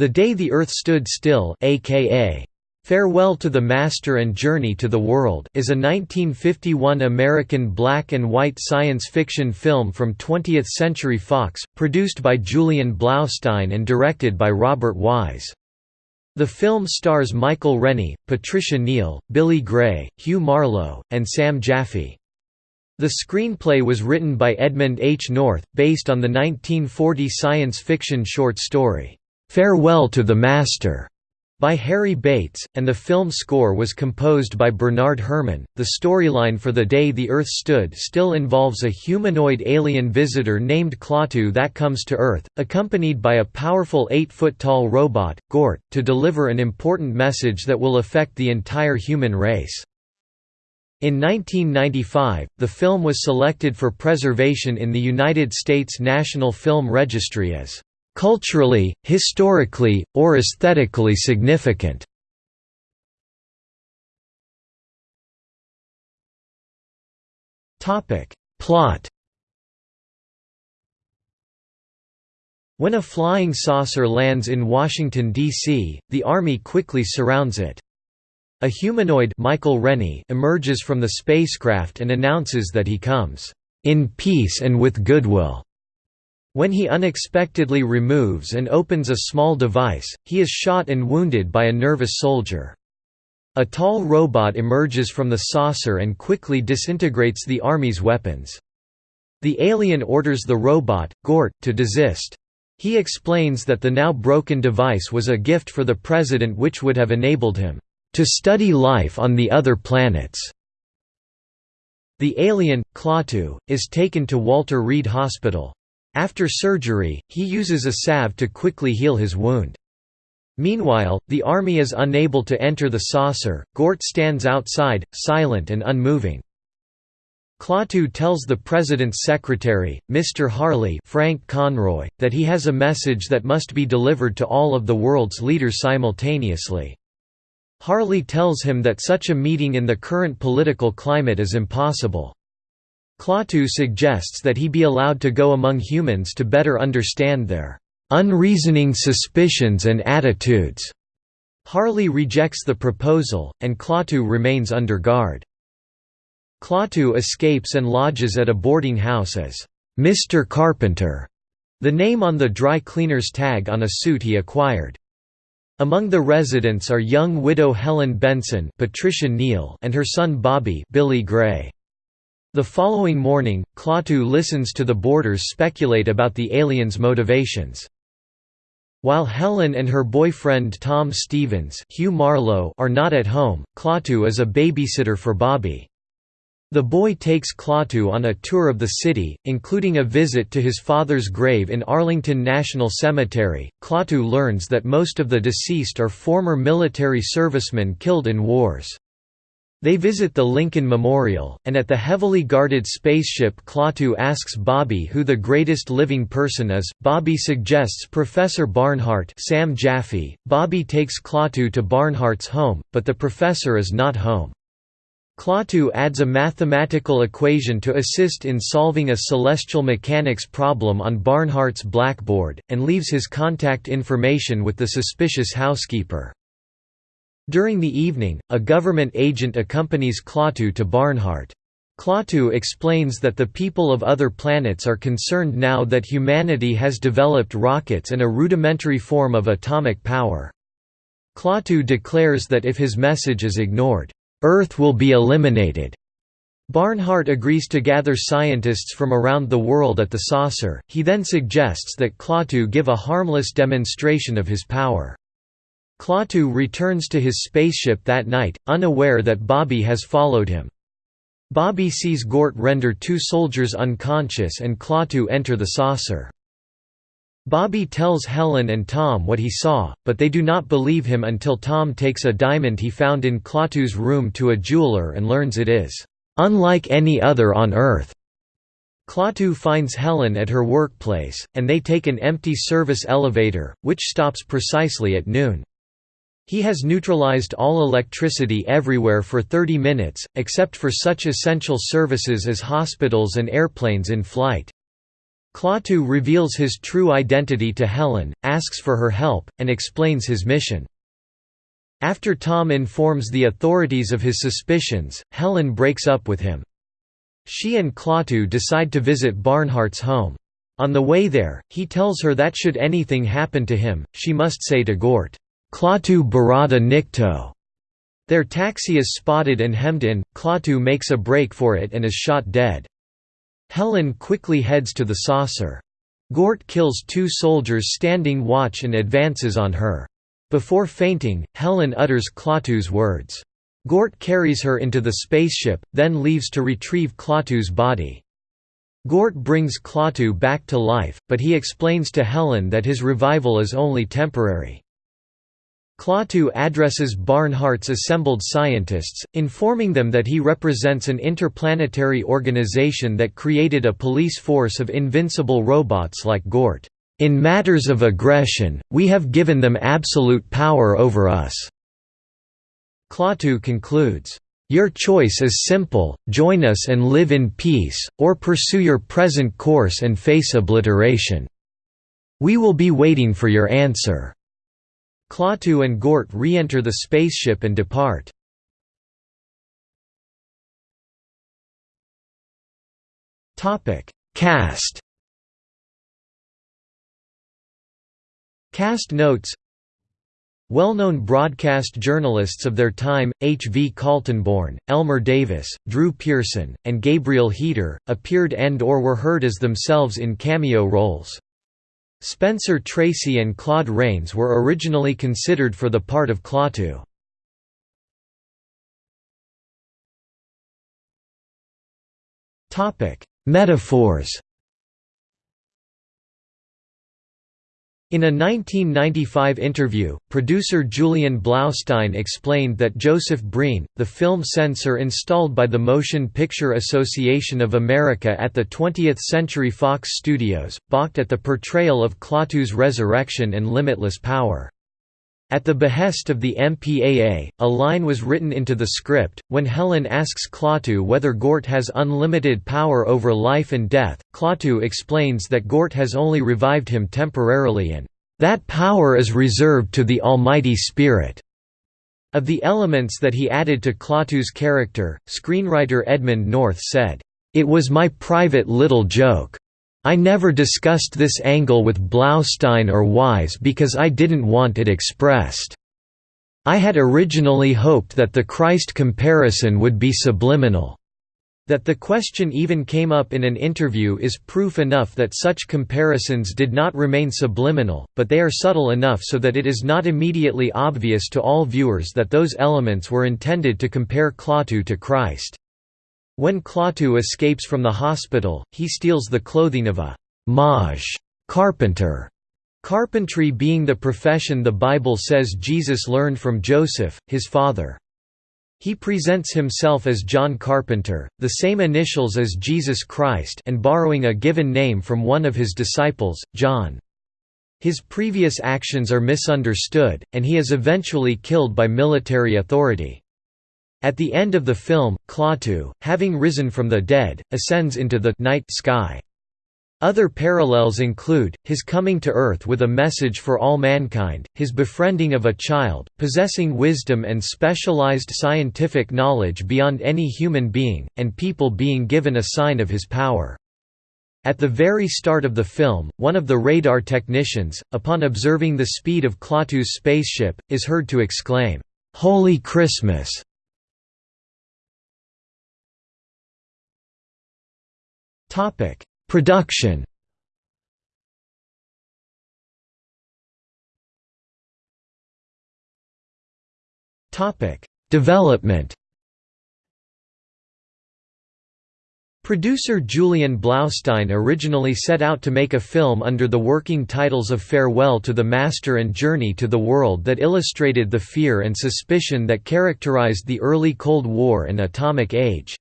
The Day the Earth Stood Still aka Farewell to the Master and Journey to the World is a 1951 American black and white science fiction film from 20th Century Fox, produced by Julian Blaustein and directed by Robert Wise. The film stars Michael Rennie, Patricia Neal, Billy Gray, Hugh Marlowe, and Sam Jaffe. The screenplay was written by Edmund H. North, based on the 1940 science fiction short story, "'Farewell to the Master' by Harry Bates, and the film score was composed by Bernard Herrmann. The storyline for The Day the Earth Stood Still involves a humanoid alien visitor named Klaatu that comes to Earth, accompanied by a powerful 8 foot tall robot, Gort, to deliver an important message that will affect the entire human race. In 1995, the film was selected for preservation in the United States National Film Registry as culturally, historically, or aesthetically significant. Topic: Plot When a flying saucer lands in Washington, D.C., the Army quickly surrounds it. A humanoid Michael Rennie emerges from the spacecraft and announces that he comes, "...in peace and with goodwill." When he unexpectedly removes and opens a small device, he is shot and wounded by a nervous soldier. A tall robot emerges from the saucer and quickly disintegrates the Army's weapons. The alien orders the robot, Gort, to desist. He explains that the now broken device was a gift for the president which would have enabled him, "...to study life on the other planets." The alien, Klaatu, is taken to Walter Reed Hospital. After surgery, he uses a salve to quickly heal his wound. Meanwhile, the army is unable to enter the saucer, Gort stands outside, silent and unmoving. Klaatu tells the president's secretary, Mr. Harley Frank Conroy, that he has a message that must be delivered to all of the world's leaders simultaneously. Harley tells him that such a meeting in the current political climate is impossible. Klaatu suggests that he be allowed to go among humans to better understand their unreasoning suspicions and attitudes. Harley rejects the proposal, and Klaatu remains under guard. Klaatu escapes and lodges at a boarding house as Mr. Carpenter, the name on the dry cleaner's tag on a suit he acquired. Among the residents are young widow Helen Benson Patricia Neal and her son Bobby Billy Gray. The following morning, Klaatu listens to the boarders speculate about the aliens' motivations. While Helen and her boyfriend Tom Stevens Hugh Marlowe are not at home, Klaatu is a babysitter for Bobby. The boy takes Klaatu on a tour of the city, including a visit to his father's grave in Arlington National Cemetery. Klaatu learns that most of the deceased are former military servicemen killed in wars. They visit the Lincoln Memorial, and at the heavily guarded spaceship Klaatu asks Bobby who the greatest living person is. Bobby suggests Professor Barnhart Sam Jaffe. Bobby takes Klaatu to Barnhart's home, but the professor is not home. Klaatu adds a mathematical equation to assist in solving a celestial mechanics problem on Barnhart's blackboard, and leaves his contact information with the suspicious housekeeper. During the evening, a government agent accompanies Klaatu to Barnhart. Klaatu explains that the people of other planets are concerned now that humanity has developed rockets and a rudimentary form of atomic power. Klaatu declares that if his message is ignored, Earth will be eliminated. Barnhart agrees to gather scientists from around the world at the saucer, he then suggests that Klaatu give a harmless demonstration of his power. Klaatu returns to his spaceship that night, unaware that Bobby has followed him. Bobby sees Gort render two soldiers unconscious and Klaatu enter the saucer. Bobby tells Helen and Tom what he saw, but they do not believe him until Tom takes a diamond he found in Klaatu's room to a jeweler and learns it is, "...unlike any other on Earth." Klaatu finds Helen at her workplace, and they take an empty service elevator, which stops precisely at noon. He has neutralized all electricity everywhere for 30 minutes, except for such essential services as hospitals and airplanes in flight. Klaatu reveals his true identity to Helen, asks for her help, and explains his mission. After Tom informs the authorities of his suspicions, Helen breaks up with him. She and Klaatu decide to visit Barnhart's home. On the way there, he tells her that should anything happen to him, she must say to Gort, Klaatu Barada Nikto. Their taxi is spotted and hemmed in, Klaatu makes a break for it and is shot dead. Helen quickly heads to the saucer. Gort kills two soldiers standing watch and advances on her. Before fainting, Helen utters Klaatu's words. Gort carries her into the spaceship, then leaves to retrieve Klaatu's body. Gort brings Klaatu back to life, but he explains to Helen that his revival is only temporary. Klaatu addresses Barnhart's assembled scientists, informing them that he represents an interplanetary organization that created a police force of invincible robots like Gort. In matters of aggression, we have given them absolute power over us." Klaatu concludes, "...your choice is simple, join us and live in peace, or pursue your present course and face obliteration. We will be waiting for your answer." Klaatu and Gort re-enter the spaceship and depart. Cast Cast notes Well-known broadcast journalists of their time, H. V. Kaltenborn, Elmer Davis, Drew Pearson, and Gabriel Heatter, appeared and or were heard as themselves in cameo roles. Spencer Tracy and Claude Rains were originally considered for the part of Klaatu. Metaphors In a 1995 interview, producer Julian Blaustein explained that Joseph Breen, the film censor installed by the Motion Picture Association of America at the 20th Century Fox Studios, balked at the portrayal of Klaatu's resurrection and limitless power. At the behest of the MPAA, a line was written into the script. When Helen asks Klaatu whether Gort has unlimited power over life and death, Klaatu explains that Gort has only revived him temporarily and, that power is reserved to the Almighty Spirit. Of the elements that he added to Klaatu's character, screenwriter Edmund North said, It was my private little joke. I never discussed this angle with Blaustein or Wise because I didn't want it expressed. I had originally hoped that the Christ comparison would be subliminal. That the question even came up in an interview is proof enough that such comparisons did not remain subliminal, but they are subtle enough so that it is not immediately obvious to all viewers that those elements were intended to compare Klaatu to Christ. When Klaatu escapes from the hospital, he steals the clothing of a maj carpenter, carpentry being the profession the Bible says Jesus learned from Joseph, his father. He presents himself as John Carpenter, the same initials as Jesus Christ and borrowing a given name from one of his disciples, John. His previous actions are misunderstood, and he is eventually killed by military authority. At the end of the film, Klaatu, having risen from the dead, ascends into the night sky. Other parallels include, his coming to Earth with a message for all mankind, his befriending of a child, possessing wisdom and specialized scientific knowledge beyond any human being, and people being given a sign of his power. At the very start of the film, one of the radar technicians, upon observing the speed of Klaatu's spaceship, is heard to exclaim, "'Holy Christmas!' Topic: Production. Topic: Development. Producer Julian Blaustein originally set out to make a film under the working titles of Farewell to the Master and Journey to the World that illustrated the fear and suspicion that characterized the early Cold War and Atomic Age.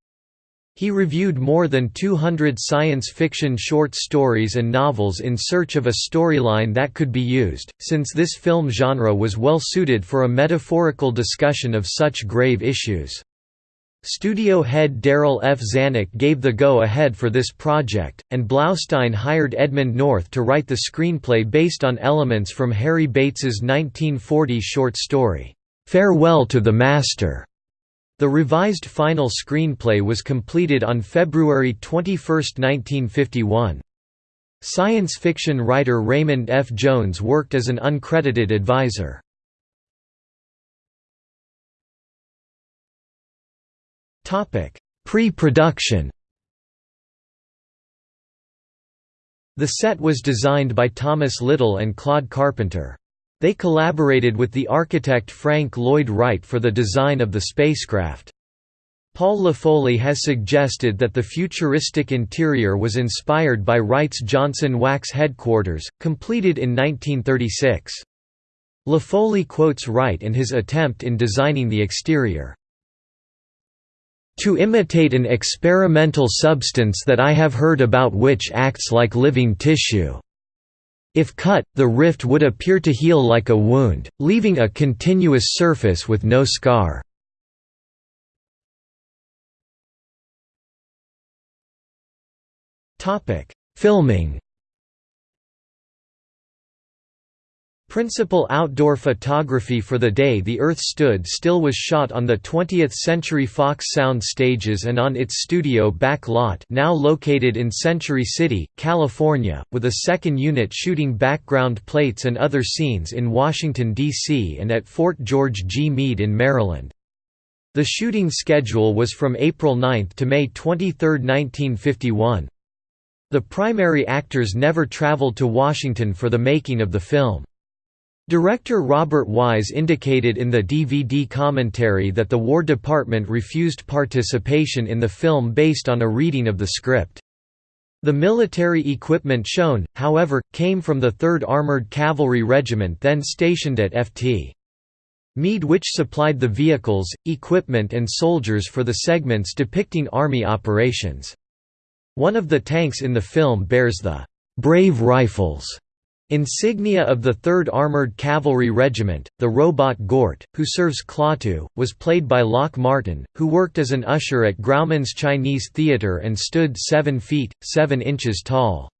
He reviewed more than 200 science fiction short stories and novels in search of a storyline that could be used, since this film genre was well suited for a metaphorical discussion of such grave issues. Studio head Darryl F. Zanuck gave the go-ahead for this project, and Blaustein hired Edmund North to write the screenplay based on elements from Harry Bates's 1940 short story, "'Farewell to the Master'". The revised final screenplay was completed on February 21, 1951. Science fiction writer Raymond F. Jones worked as an uncredited advisor. Pre-production The set was designed by Thomas Little and Claude Carpenter. They collaborated with the architect Frank Lloyd Wright for the design of the spacecraft. Paul Laffoley has suggested that the futuristic interior was inspired by Wright's Johnson Wax headquarters, completed in 1936. LaFoley quotes Wright and his attempt in designing the exterior to imitate an experimental substance that I have heard about which acts like living tissue. If cut, the rift would appear to heal like a wound, leaving a continuous surface with no scar. Filming Principal outdoor photography for the day the Earth stood still was shot on the 20th Century Fox Sound stages and on its studio back lot now located in Century City, California, with a second unit shooting background plates and other scenes in Washington, D.C. and at Fort George G. Meade in Maryland. The shooting schedule was from April 9 to May 23, 1951. The primary actors never traveled to Washington for the making of the film. Director Robert Wise indicated in the DVD commentary that the War Department refused participation in the film based on a reading of the script. The military equipment shown, however, came from the 3rd Armored Cavalry Regiment then stationed at Ft. Meade which supplied the vehicles, equipment and soldiers for the segments depicting Army operations. One of the tanks in the film bears the «Brave Rifles» Insignia of the 3rd Armored Cavalry Regiment, the robot Gort, who serves Klaatu, was played by Lock Martin, who worked as an usher at Grauman's Chinese Theatre and stood 7 feet, 7 inches tall.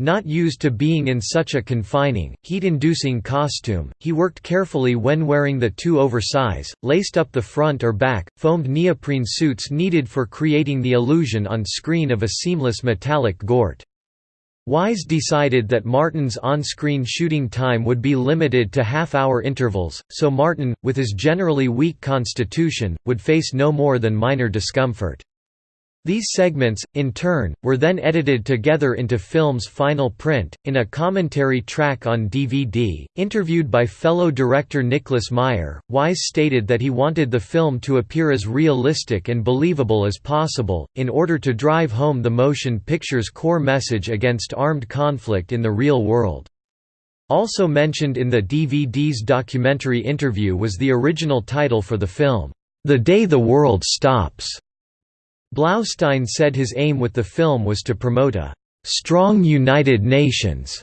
Not used to being in such a confining, heat-inducing costume, he worked carefully when wearing the too oversize, laced up the front or back, foamed neoprene suits needed for creating the illusion on screen of a seamless metallic Gort. Wise decided that Martin's on-screen shooting time would be limited to half-hour intervals, so Martin, with his generally weak constitution, would face no more than minor discomfort. These segments, in turn, were then edited together into film's final print. In a commentary track on DVD, interviewed by fellow director Nicholas Meyer, Wise stated that he wanted the film to appear as realistic and believable as possible, in order to drive home the motion picture's core message against armed conflict in the real world. Also mentioned in the DVD's documentary interview was the original title for the film, The Day the World Stops. Blaustein said his aim with the film was to promote a «strong United Nations».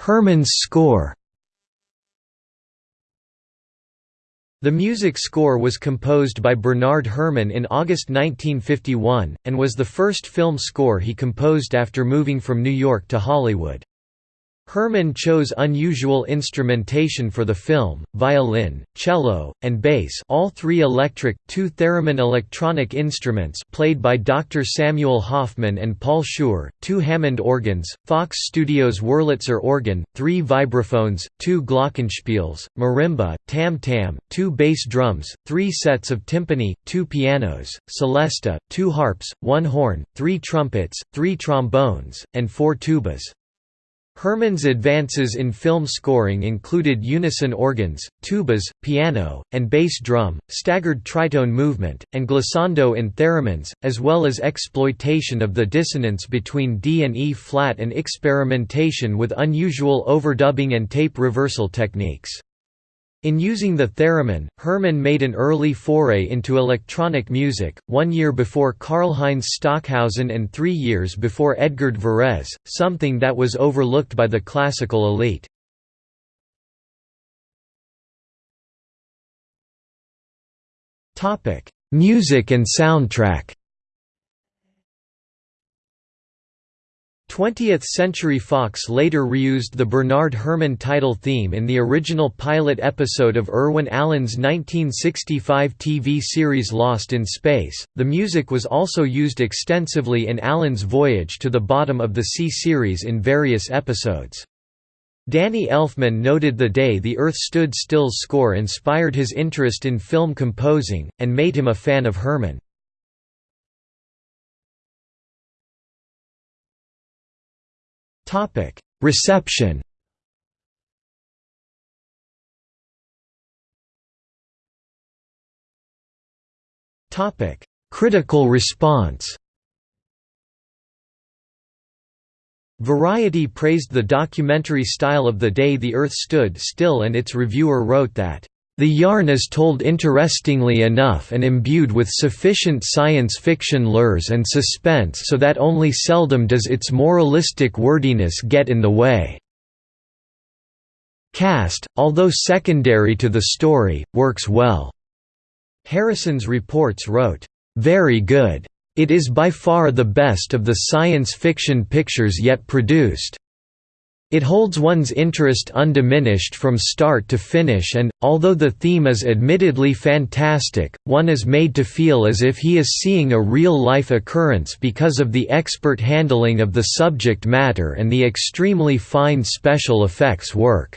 Herrmann's score The music score was composed by Bernard Herrmann in August 1951, and was the first film score he composed after moving from New York to Hollywood. Herrmann chose unusual instrumentation for the film, violin, cello, and bass all three electric, two theremin electronic instruments played by Dr. Samuel Hoffman and Paul Shure, two Hammond organs, Fox Studios Wurlitzer organ, three vibraphones, two glockenspiels, marimba, tam-tam, two bass drums, three sets of timpani, two pianos, celesta, two harps, one horn, three trumpets, three trombones, and four tubas. Herrmann's advances in film scoring included unison organs, tubas, piano, and bass drum, staggered tritone movement, and glissando in theremins, as well as exploitation of the dissonance between D and E flat and experimentation with unusual overdubbing and tape reversal techniques. In using the theremin, Herrmann made an early foray into electronic music, one year before Karlheinz Stockhausen and three years before Edgard Varèse, something that was overlooked by the classical elite. music and soundtrack 20th Century Fox later reused the Bernard Herrmann title theme in the original pilot episode of Irwin Allen's 1965 TV series Lost in Space. The music was also used extensively in Allen's Voyage to the Bottom of the Sea series in various episodes. Danny Elfman noted the day the Earth Stood Still's score inspired his interest in film composing, and made him a fan of Herrmann. Topic: Reception. Topic: Critical response. Variety praised the documentary style of The Day the Earth Stood Still and its reviewer wrote that the yarn is told interestingly enough and imbued with sufficient science fiction lures and suspense so that only seldom does its moralistic wordiness get in the way. Cast, although secondary to the story, works well. Harrison's reports wrote, "...very good. It is by far the best of the science fiction pictures yet produced." It holds one's interest undiminished from start to finish and, although the theme is admittedly fantastic, one is made to feel as if he is seeing a real-life occurrence because of the expert handling of the subject matter and the extremely fine special effects work.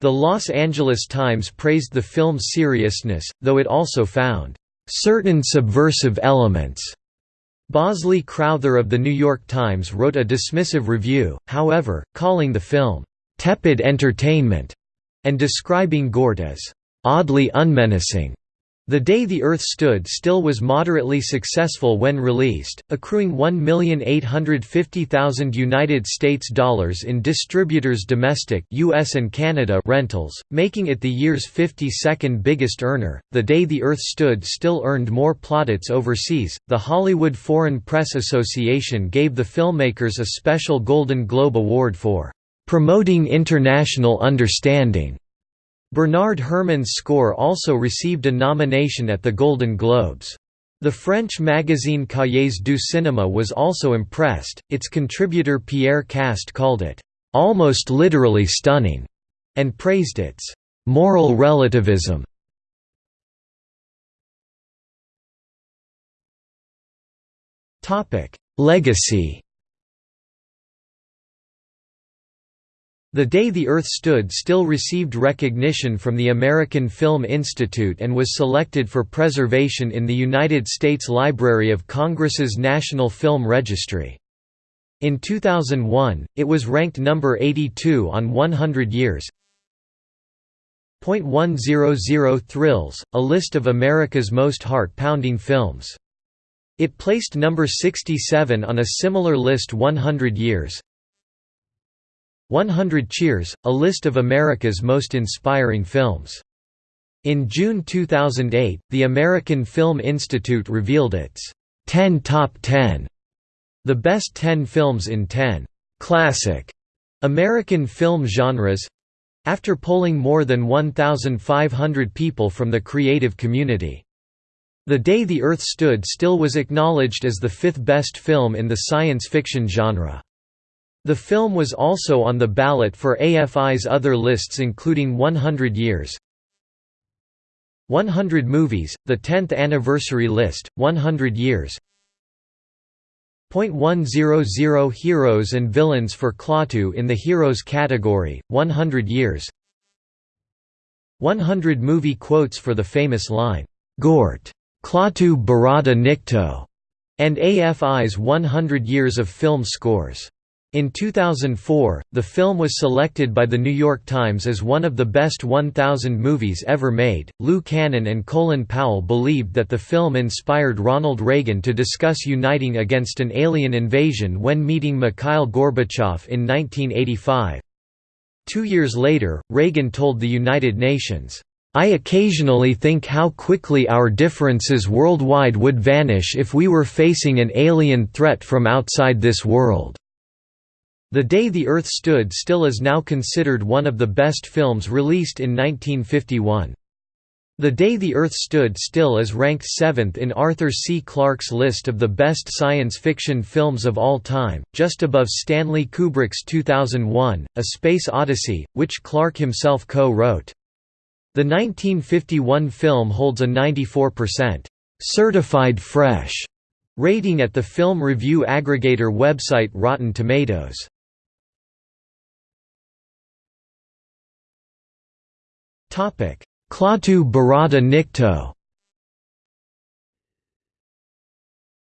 The Los Angeles Times praised the film's seriousness, though it also found, "...certain subversive elements." Bosley Crowther of The New York Times wrote a dismissive review, however, calling the film, "...tepid entertainment", and describing Gort as, "...oddly unmenacing." The Day the Earth Stood Still was moderately successful when released, accruing 1,850,000 United States dollars in distributors' domestic US and Canada rentals, making it the year's 52nd biggest earner. The Day the Earth Stood Still earned more plaudits overseas. The Hollywood Foreign Press Association gave the filmmakers a special Golden Globe Award for promoting international understanding. Bernard Herrmann's score also received a nomination at the Golden Globes. The French magazine Cahiers du Cinéma was also impressed, its contributor Pierre Kast called it, "...almost literally stunning", and praised its "...moral relativism". Legacy The Day the Earth Stood Still received recognition from the American Film Institute and was selected for preservation in the United States Library of Congress's National Film Registry. In 2001, it was ranked number 82 on 100 Years. .100 Thrills, a list of America's most heart-pounding films. It placed number 67 on a similar list 100 Years. 100 Cheers, a list of America's most inspiring films. In June 2008, the American Film Institute revealed its 10 Top 10, the best 10 films in 10 classic American film genres after polling more than 1,500 people from the creative community. The Day the Earth Stood Still was acknowledged as the fifth best film in the science fiction genre. The film was also on the ballot for AFI's other lists including 100 Years 100 Movies, the 10th anniversary list, 100 Years .100 Heroes and Villains for Klaatu in the Heroes category, 100 Years 100 movie quotes for the famous line, Gort, Klaatu Barada Nikto, and AFI's 100 Years of Film Scores. In 2004, the film was selected by The New York Times as one of the best 1,000 movies ever made. Lou Cannon and Colin Powell believed that the film inspired Ronald Reagan to discuss uniting against an alien invasion when meeting Mikhail Gorbachev in 1985. Two years later, Reagan told the United Nations, I occasionally think how quickly our differences worldwide would vanish if we were facing an alien threat from outside this world. The Day the Earth Stood Still is now considered one of the best films released in 1951. The Day the Earth Stood Still is ranked seventh in Arthur C. Clarke's list of the best science fiction films of all time, just above Stanley Kubrick's 2001, A Space Odyssey, which Clarke himself co-wrote. The 1951 film holds a 94% certified fresh rating at the film review aggregator website Rotten Tomatoes. Klaatu Barada Nikto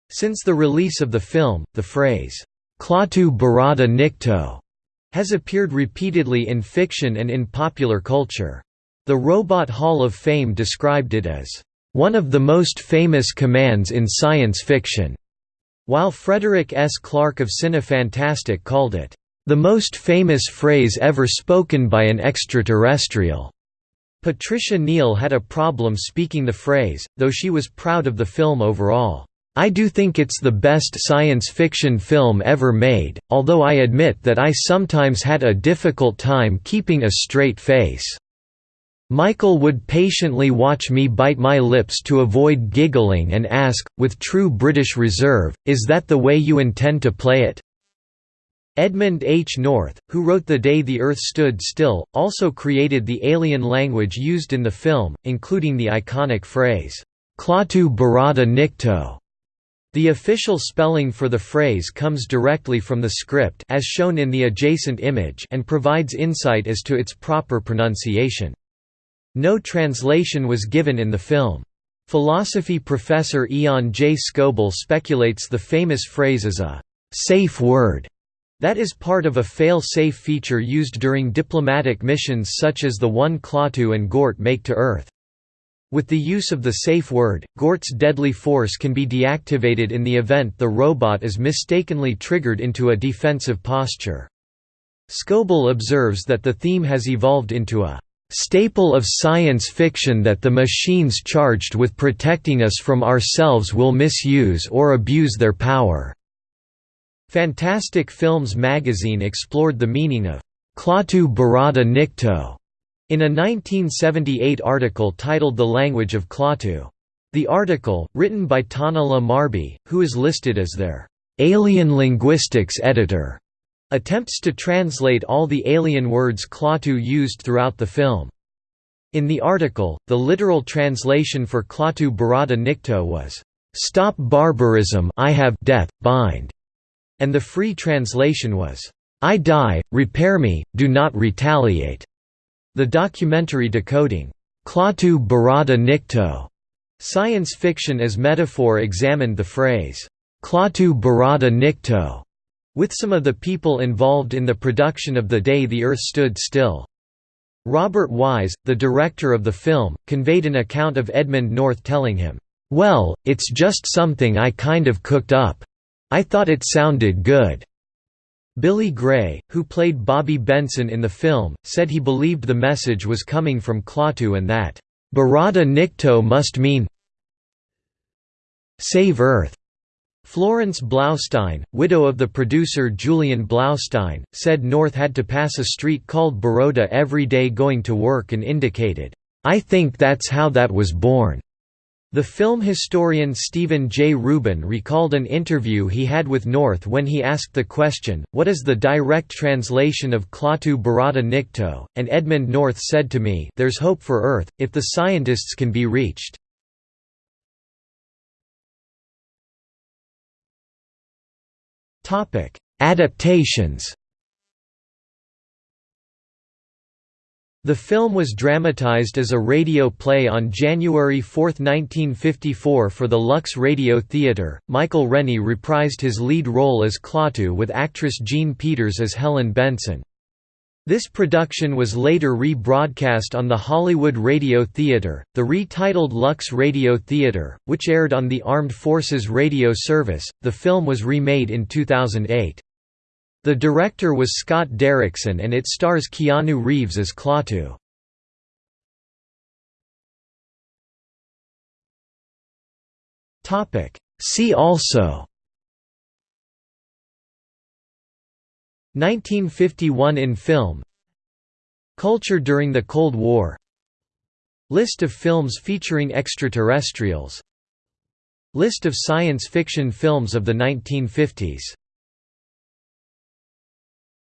Since the release of the film, the phrase, Klaatu Barada Nikto has appeared repeatedly in fiction and in popular culture. The Robot Hall of Fame described it as, "...one of the most famous commands in science fiction", while Frederick S. Clarke of Cinefantastique called it, "...the most famous phrase ever spoken by an extraterrestrial." Patricia Neal had a problem speaking the phrase, though she was proud of the film overall. I do think it's the best science fiction film ever made, although I admit that I sometimes had a difficult time keeping a straight face. Michael would patiently watch me bite my lips to avoid giggling and ask, with true British reserve, is that the way you intend to play it? Edmund H. North, who wrote The Day the Earth Stood Still, also created the alien language used in the film, including the iconic phrase, Klaatu Barada Nikto. The official spelling for the phrase comes directly from the script as shown in the adjacent image and provides insight as to its proper pronunciation. No translation was given in the film. Philosophy professor Ian J. Scoble speculates the famous phrase is a «safe word» That is part of a fail-safe feature used during diplomatic missions such as the one Klaatu and Gort make to Earth. With the use of the safe word, Gort's deadly force can be deactivated in the event the robot is mistakenly triggered into a defensive posture. Scoble observes that the theme has evolved into a staple of science fiction that the machines charged with protecting us from ourselves will misuse or abuse their power. Fantastic Films magazine explored the meaning of Klaatu Barada Nikto in a 1978 article titled The Language of Klaatu. The article, written by Tanala Marby, who is listed as their alien linguistics editor, attempts to translate all the alien words Klaatu used throughout the film. In the article, the literal translation for Klaatu Barada Nikto was, "'Stop barbarism I have death, bind' and the free translation was, "'I die, repair me, do not retaliate'". The documentary decoding, "'Klaatu Barada Nikto' Science fiction as metaphor examined the phrase, "'Klaatu Barada Nikto' with some of the people involved in the production of The Day the Earth Stood Still. Robert Wise, the director of the film, conveyed an account of Edmund North telling him, "'Well, it's just something I kind of cooked up. I thought it sounded good." Billy Gray, who played Bobby Benson in the film, said he believed the message was coming from Klaatu and that, "'Barada Nikto must mean Save Earth'." Florence Blaustein, widow of the producer Julian Blaustein, said North had to pass a street called Baroda every day going to work and indicated, "'I think that's how that was born'." The film historian Stephen J. Rubin recalled an interview he had with North when he asked the question, what is the direct translation of Klaatu Barada Nikto, and Edmund North said to me there's hope for Earth, if the scientists can be reached. Adaptations The film was dramatized as a radio play on January 4, 1954 for the Lux Radio Theatre. Michael Rennie reprised his lead role as Klaatu with actress Jean Peters as Helen Benson. This production was later re-broadcast on the Hollywood Radio Theatre, the retitled Lux Radio Theatre, which aired on the Armed Forces Radio Service. The film was remade in 2008. The director was Scott Derrickson and it stars Keanu Reeves as Klaatu. See also. 1951 in film. Culture during the Cold War. List of films featuring extraterrestrials. List of science fiction films of the 1950s